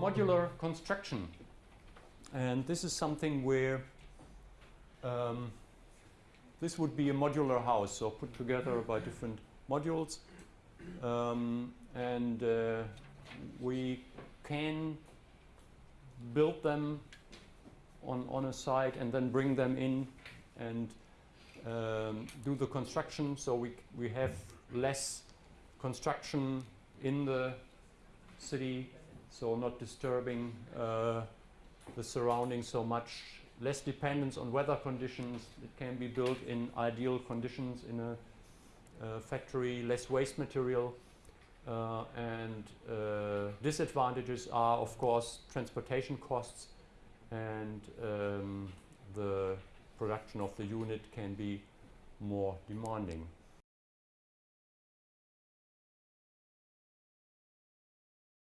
Modular construction. And this is something where um, this would be a modular house, so put together by different modules. Um, and uh, we can build them on, on a site and then bring them in and um, do the construction so we, we have less construction in the city so not disturbing uh, the surroundings so much less dependence on weather conditions it can be built in ideal conditions in a uh, factory less waste material uh, and uh, disadvantages are of course transportation costs and um, the production of the unit can be more demanding.